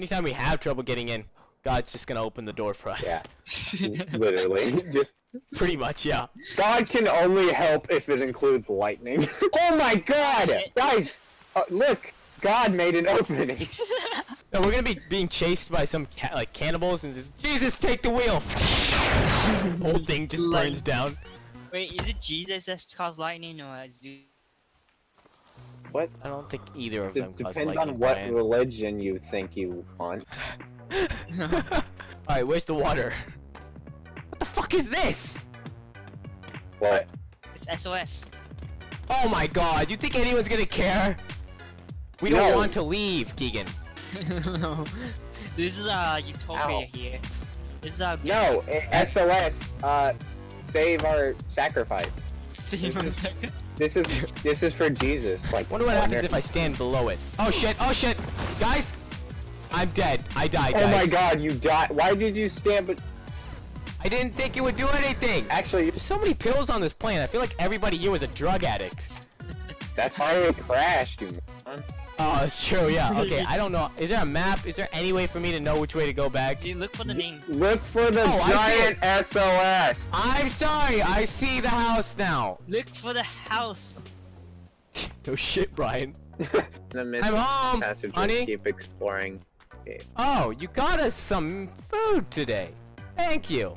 Anytime we have trouble getting in, God's just gonna open the door for us. Yeah. Literally. Just Pretty much, yeah. God can only help if it includes lightning. oh my god! Guys! Uh, look! God made an opening. No, we're gonna be being chased by some ca like cannibals and just Jesus, take the wheel. Whole thing just burns down. Wait, is it Jesus that caused lightning or is it... What? I don't think either of D- them depends lightning. on what Brian. religion you think you want. All right, where's the water? What the fuck is this? What? It's SOS. Oh my god, you think anyone's gonna care? We don't want to leave, Keegan. no. This is uh utopia Ow. here. This is uh No! SOS! Uh, save our sacrifice. See one second. This is this is for Jesus. Like, Wonder what happens if I stand below it. Oh shit, oh shit! Guys! I'm dead. I died, Oh guys. my god, you died. Why did you stand? But I didn't think it would do anything! actually, There's so many pills on this plane. I feel like everybody here was a drug addict. that's why it crashed, you. Moron. Oh, it's true, yeah. Okay, I don't know. Is there a map? Is there any way for me to know which way to go back? Dude, look for the name. Look for the Oh, I giant SOS. I'm sorry, I see the house now. Look for the house. No shit, Brian. I'm home, honey. keep exploring. Okay. Oh, you got us some food today. Thank you.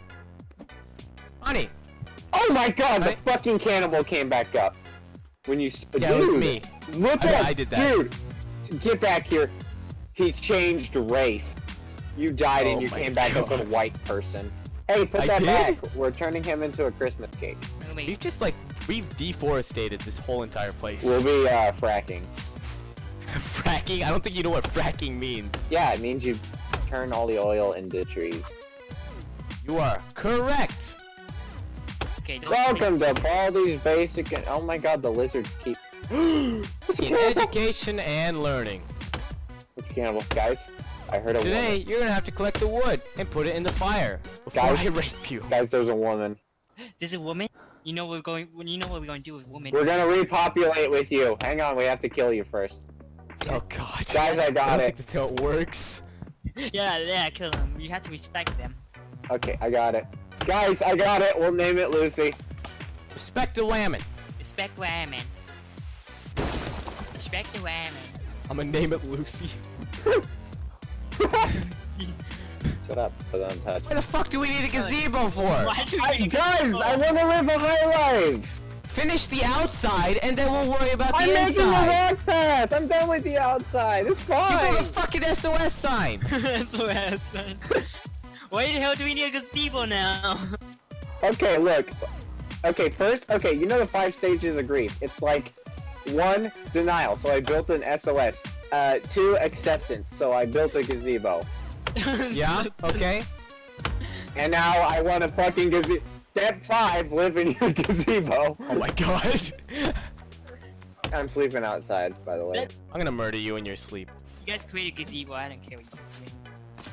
Honey. Oh my god, the fucking cannibal came back up. When you. s- Yeah, dude, it was me. Look I- at I did that. Dude, get back here. He changed race. You died Oh and you came back as a white person. Hey, put I that did? back. We're turning him into a Christmas cake. We've just like, we've deforested this whole entire place. We'll be uh, fracking. fracking? I don't think you know what fracking means. Yeah, it means you turn all the oil into trees. You are correct. Okay, Welcome to Baldi's Basic and oh my god, the lizards keep. It's In education and learning. It's a cannibal, guys. I heard a Today, woman. you're gonna have to collect the wood and put it in the fire before Guys. I rape you. Guys, there's a woman. There's a woman. You know what we're going. You know what we're going to do with women. We're gonna repopulate with you. Hang on, we have to kill you first. Oh god. Guys, I got don't it. think that's how it works. yeah, yeah, kill them. You have to respect them. Okay, I got it. Guys, I got it. We'll name it Lucy. Respect the lammin. Respect women. Respect the women. I'm gonna name it Lucy. Shut up, but untouched. Why the fuck do we need a gazebo for? Why do I, we guys, I want to live a high life. Finish the outside and then we'll worry about I'm the making a inside. rock path. I'm done with the outside. It's fine! You build a fine. fucking SOS sign. SOS what I said. Why the hell do we need a gazebo now? Okay, look. Okay, first, okay, you know the five stages of grief. It's like one, denial. So I built an SOS. Uh, two, acceptance. So I built a gazebo. yeah. Okay. And now I want a fucking gazebo. Step five, live in your gazebo. Oh my god. I'm sleeping outside, by the way. I'm gonna murder you in your sleep. You guys created a gazebo. I don't care what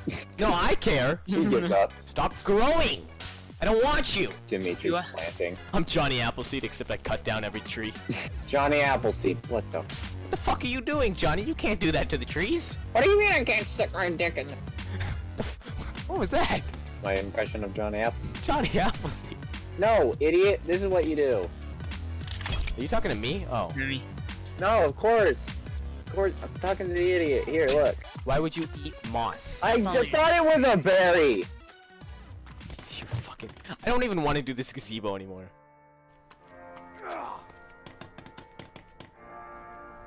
you No, I care. He gives up. Stop growing. I don't want you. Dimitri's You are- planting. I'm Johnny Appleseed, except I cut down every tree. Johnny Appleseed. What the? What the fuck are you doing, Johnny? You can't do that to the trees. What do you mean I can't stick my dick in? What was that? My impression of Johnny Appleseed. Johnny Appleseed. No, idiot. This is what you do. Are you talking to me? Oh. want. No, of course. Of course. I'm talking to the idiot. Here, look. Why would you eat moss? I That's all d- you- thought it was a berry. You fucking. I don't even want to do this gazebo anymore.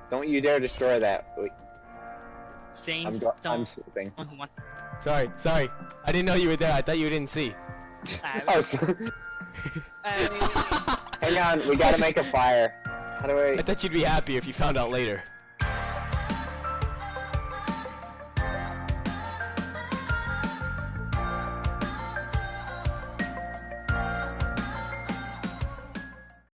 Don't you dare destroy that. Wait, I'm, Saints I'm don't sleeping. Sorry, sorry. I didn't know you were there. I thought you didn't see. Oh, sorry. Hang on. We gotta make a fire. How do I I? thought you'd be happy if you found out later.